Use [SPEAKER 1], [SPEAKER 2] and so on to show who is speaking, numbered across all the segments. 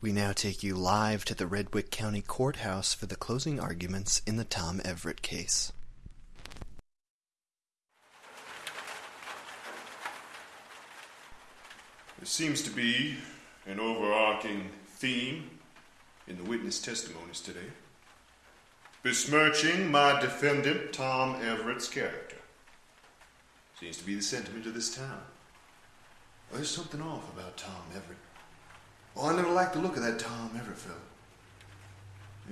[SPEAKER 1] We now take you live to the Redwick County Courthouse for the closing arguments in the Tom Everett case.
[SPEAKER 2] There seems to be an overarching theme in the witness testimonies today, besmirching my defendant Tom Everett's character. Seems to be the sentiment of this town. There's something off about Tom Everett. Well, I never liked the look of that Tom Everett fellow.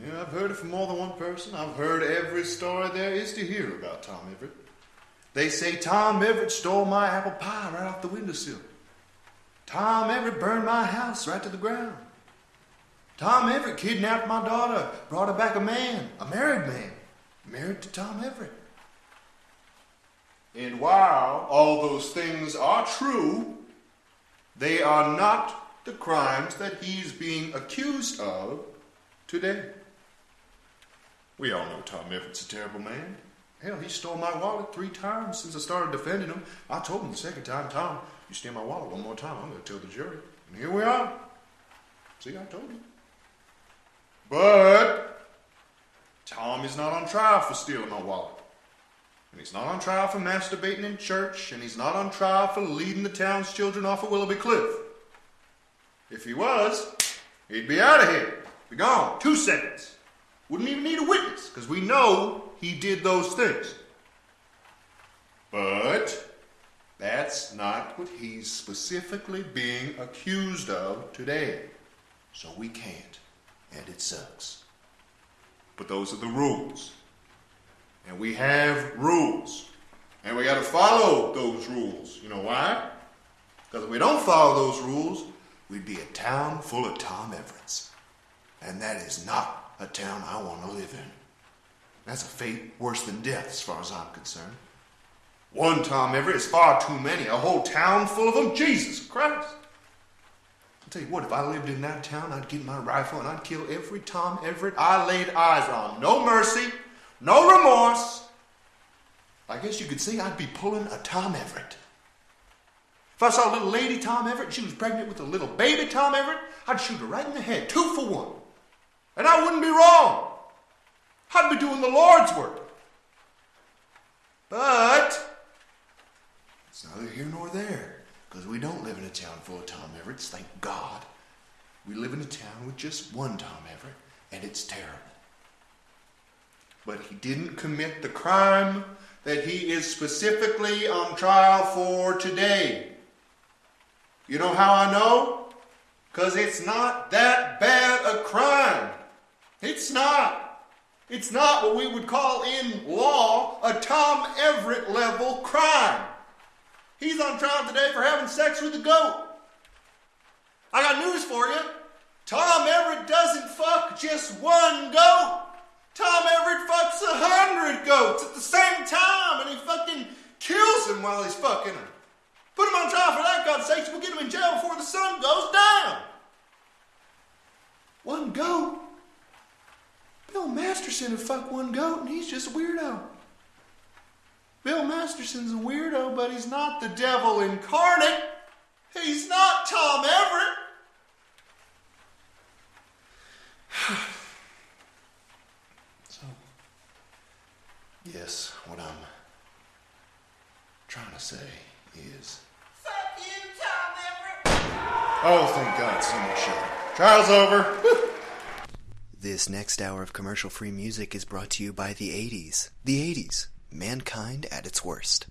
[SPEAKER 2] Yeah, I've heard it from more than one person. I've heard every story there is to hear about Tom Everett. They say Tom Everett stole my apple pie right off the windowsill. Tom Everett burned my house right to the ground. Tom Everett kidnapped my daughter, brought her back a man, a married man, married to Tom Everett. And while all those things are true, they are not the crimes that he's being accused of today. We all know Tom Everett's a terrible man. Hell, he stole my wallet three times since I started defending him. I told him the second time, Tom, you steal my wallet one more time, I'm going to tell the jury. And here we are. See, I told you. But Tom is not on trial for stealing my wallet. And he's not on trial for masturbating in church, and he's not on trial for leading the town's children off of Willoughby Cliff. If he was, he'd be out of here. Be gone. Two seconds. Wouldn't even need a witness, because we know he did those things. But that's not what he's specifically being accused of today. So we can't. And it sucks. But those are the rules. And we have rules. And we got to follow those rules. You know why? Because if we don't follow those rules, we'd be a town full of Tom Everetts. And that is not a town I want to live in. That's a fate worse than death, as far as I'm concerned. One Tom Everett is far too many. A whole town full of them? Jesus Christ. I'll tell you what, if I lived in that town, I'd get my rifle and I'd kill every Tom Everett I laid eyes on. No mercy, no remorse. I guess you could say I'd be pulling a Tom Everett. If I saw a little lady Tom Everett she was pregnant with a little baby Tom Everett, I'd shoot her right in the head, two for one. And I wouldn't be wrong. I'd be doing the Lord's work. But it's neither here nor there, because we don't live in a town full of Tom Everetts, thank God. We live in a town with just one Tom Everett, and it's terrible. But he didn't commit the crime that he is specifically on trial for today. You know how I know? Because it's not that bad a crime. It's not. It's not what we would call in law a Tom Everett level crime. He's on trial today for having sex with a goat. I got news for you. Tom Everett doesn't fuck just one goat. Tom Everett fucks a hundred goats at the same time and he fucking kills him while he's fucking them. Put him on trial for that, God's sakes. We'll get him in jail before the sun goes down. One goat? Bill Masterson would fuck one goat and he's just a weirdo. Bill Masterson's a weirdo, but he's not the devil incarnate. He's not Tom Everett. so, yes, what I'm trying to say is. Oh, thank God, someone showed. Trial's over.
[SPEAKER 1] this next hour of commercial free music is brought to you by the 80s. The 80s, mankind at its worst.